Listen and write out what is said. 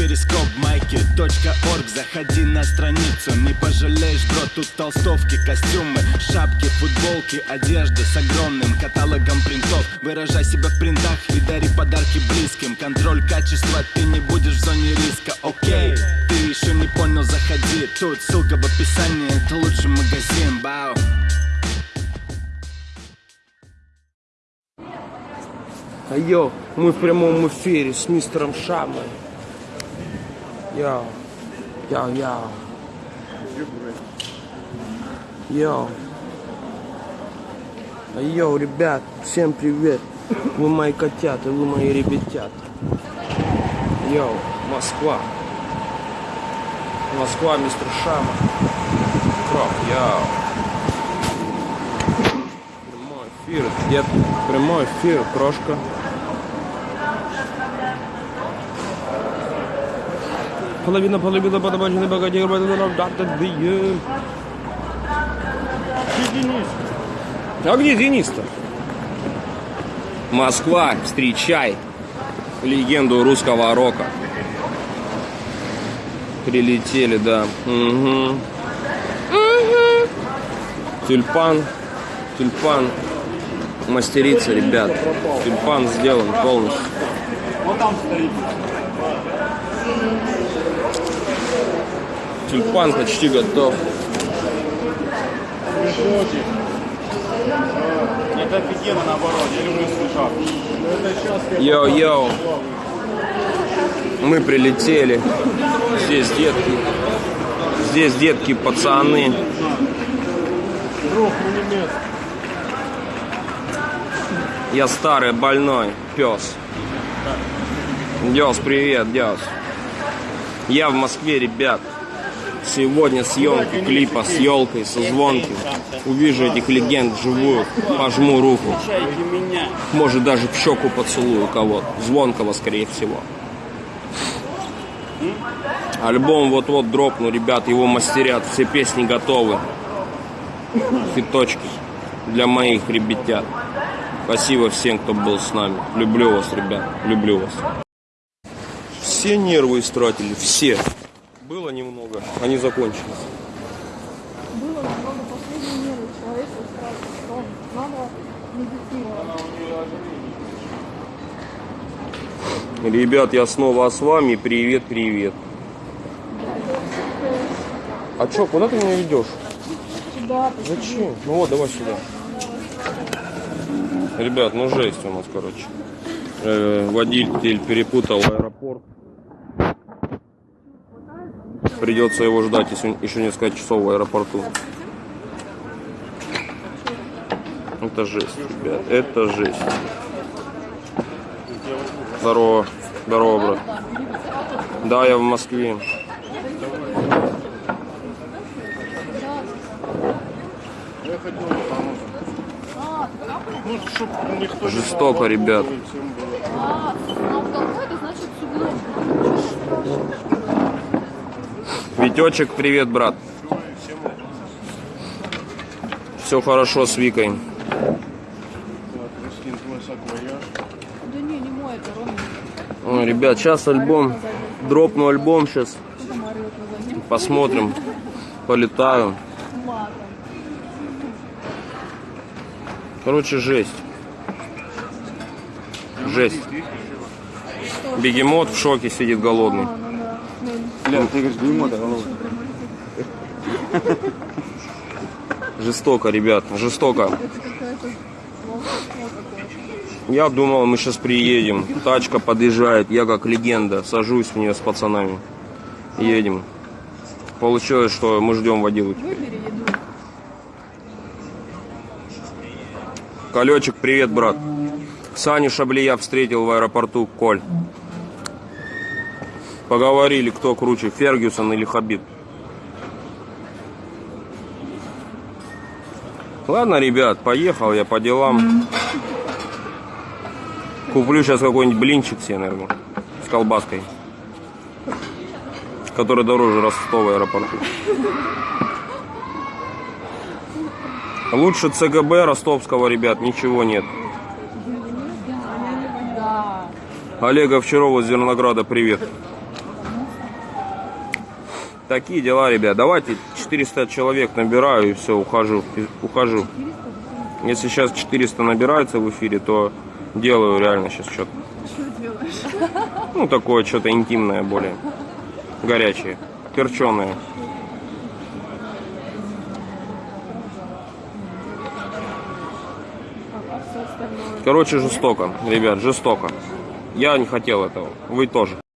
перископ майки .орг. Заходи на страницу, не пожалеешь, бро Тут толстовки, костюмы, шапки, футболки Одежда с огромным каталогом принтов. Выражай себя в принтах и дари подарки близким. Контроль качества, ты не будешь в зоне риска, окей Ты еще не понял, заходи. Тут ссылка в описании, это лучший магазин, бау. А Йо, мы в прямом эфире с мистером Шамой. Йо, йо, йо. Йо. А Йо, ребят, всем привет. Вы мои котята, вы мои ребятята. Йо, Москва. Москва, мистер Шама. Крок, йо. Прямой эфир, дед. Прямой эфир, крошка. Половина, половина, подобаченный богатей, А где Денис-то? Москва, встречай легенду русского рока. Прилетели, да. Угу. Тюльпан, тюльпан мастерица, ребят. Тюльпан сделан полностью. Вот там стоит. Тюльпан почти готов. Это офигенно наоборот, я люблю сейчас Йоу-йоу. Мы прилетели. Здесь детки. Здесь детки, пацаны. друг пулемет. Я старый, больной, пес. Дес, привет, Дес. Я в Москве, ребят. Сегодня съемки клипа с елкой, со звонким. Увижу этих легенд вживую, пожму руку. Может даже в щеку поцелую кого-то. Звонкого, скорее всего. Альбом вот-вот дропну, ребят, его мастерят, все песни готовы. Фиточки для моих ребятят. Спасибо всем, кто был с нами. Люблю вас, ребят, люблю вас. Все нервы истратили, все. Было немного, они закончились. было намного последней меры человека сразу, что надо медитировать. Ребят, я снова с вами. Привет, привет. А чё, куда ты меня ведешь? Да, Зачем? Ну вот, давай сюда. Ребят, ну жесть у нас, короче. Э, водитель перепутал аэропорт. Придется его ждать еще, несколько часов в аэропорту. Это жесть, ребят, это жесть. Здорово, здорово, брат. Да, я в Москве. Жестоко, ребят. А, ну это значит. Витечек, привет, брат. Все хорошо с Викой. Ой, ребят, сейчас альбом, дропну альбом сейчас, посмотрим, полетаю. Короче, жесть. Жесть. Бегемот в шоке сидит голодный. Да. Бля, ты говоришь, бегемота, Жестоко, ребят, жестоко. Я думал, мы сейчас приедем. Тачка подъезжает, я как легенда, сажусь в нее с пацанами. Едем. Получилось, что мы ждем водилу. Колечек, привет, брат. Саню Шаблия встретил в аэропорту Коль. Поговорили, кто круче, Фергюсон или Хабиб. Ладно, ребят, поехал я по делам. Куплю сейчас какой-нибудь блинчик себе, наверное, с колбаской. Который дороже Ростова аэропорту. Лучше ЦГБ ростовского, ребят, ничего нет. Олега Овчарова из Зернограда, привет. Такие дела, ребят. Давайте 400 человек набираю и все, ухожу. Ухожу. Если сейчас 400 набирается в эфире, то делаю реально сейчас что-то. Ну, такое что-то интимное более. Горячее. Перченое. Короче, жестоко, ребят, жестоко. Я не хотел этого. Вы тоже.